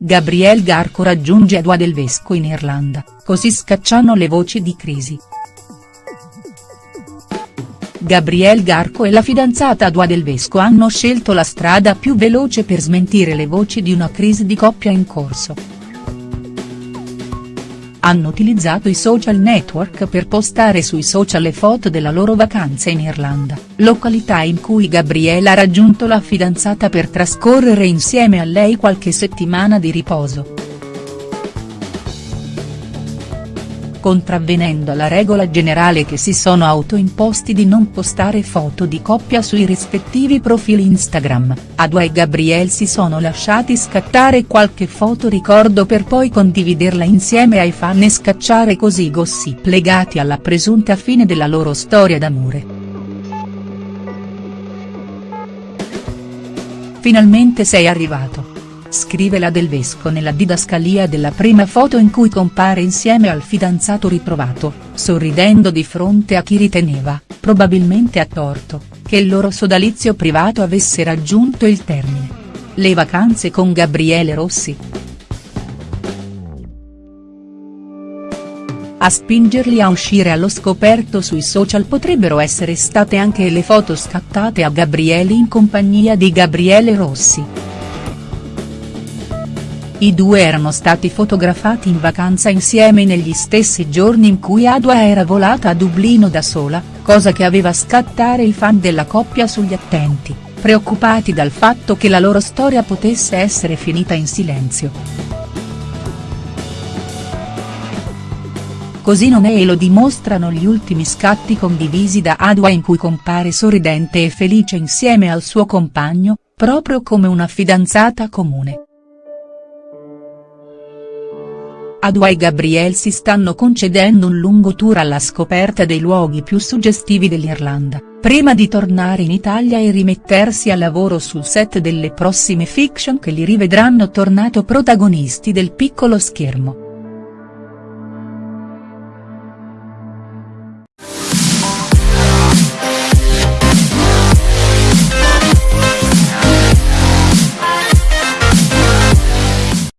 Gabriel Garco raggiunge Adua del Vesco in Irlanda, così scacciano le voci di crisi. Gabriel Garco e la fidanzata Adua del Vesco hanno scelto la strada più veloce per smentire le voci di una crisi di coppia in corso hanno utilizzato i social network per postare sui social le foto della loro vacanza in Irlanda, località in cui Gabriele ha raggiunto la fidanzata per trascorrere insieme a lei qualche settimana di riposo. Contravvenendo alla regola generale che si sono autoimposti di non postare foto di coppia sui rispettivi profili Instagram, Adua e Gabriel si sono lasciati scattare qualche foto ricordo per poi condividerla insieme ai fan e scacciare così gossip legati alla presunta fine della loro storia d'amore. Finalmente sei arrivato scrive la Del Vesco nella didascalia della prima foto in cui compare insieme al fidanzato ritrovato, sorridendo di fronte a chi riteneva, probabilmente a torto, che il loro sodalizio privato avesse raggiunto il termine. Le vacanze con Gabriele Rossi. A spingerli a uscire allo scoperto sui social potrebbero essere state anche le foto scattate a Gabriele in compagnia di Gabriele Rossi. I due erano stati fotografati in vacanza insieme negli stessi giorni in cui Adua era volata a Dublino da sola, cosa che aveva scattare i fan della coppia sugli attenti, preoccupati dal fatto che la loro storia potesse essere finita in silenzio. Così non è e lo dimostrano gli ultimi scatti condivisi da Adua in cui compare sorridente e felice insieme al suo compagno, proprio come una fidanzata comune. Adua e Gabriel si stanno concedendo un lungo tour alla scoperta dei luoghi più suggestivi dell'Irlanda, prima di tornare in Italia e rimettersi al lavoro sul set delle prossime fiction che li rivedranno tornato protagonisti del piccolo schermo.